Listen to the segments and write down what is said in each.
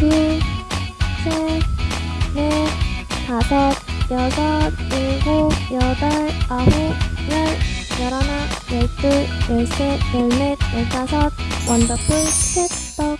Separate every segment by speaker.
Speaker 1: 둘, 셋, 넷, 다섯, 여섯, 일곱, 여덟, 아홉, 열, 열하나, 열둘, 열셋, 열넷, 열다섯, 원더풀 캣떡.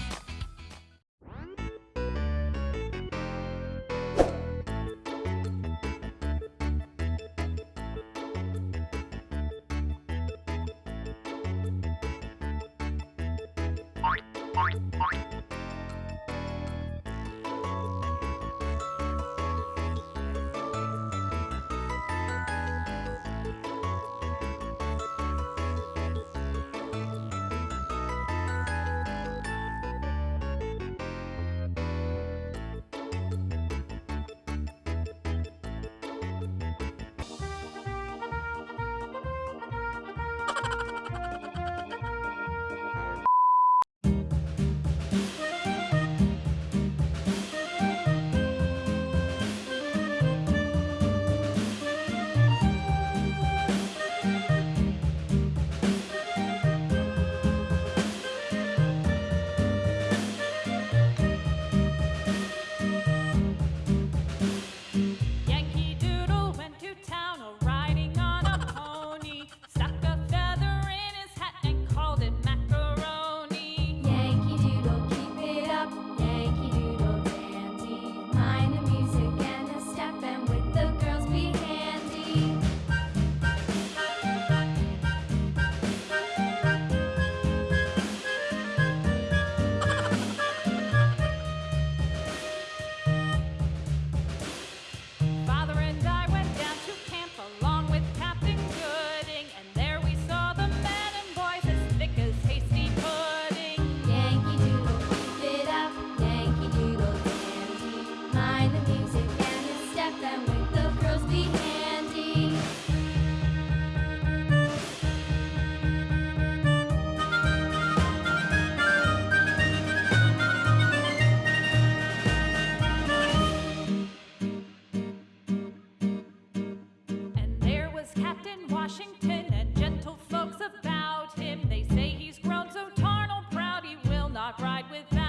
Speaker 2: Captain Washington and gentle folks about him. They say he's grown so tarnal proud he will not ride without.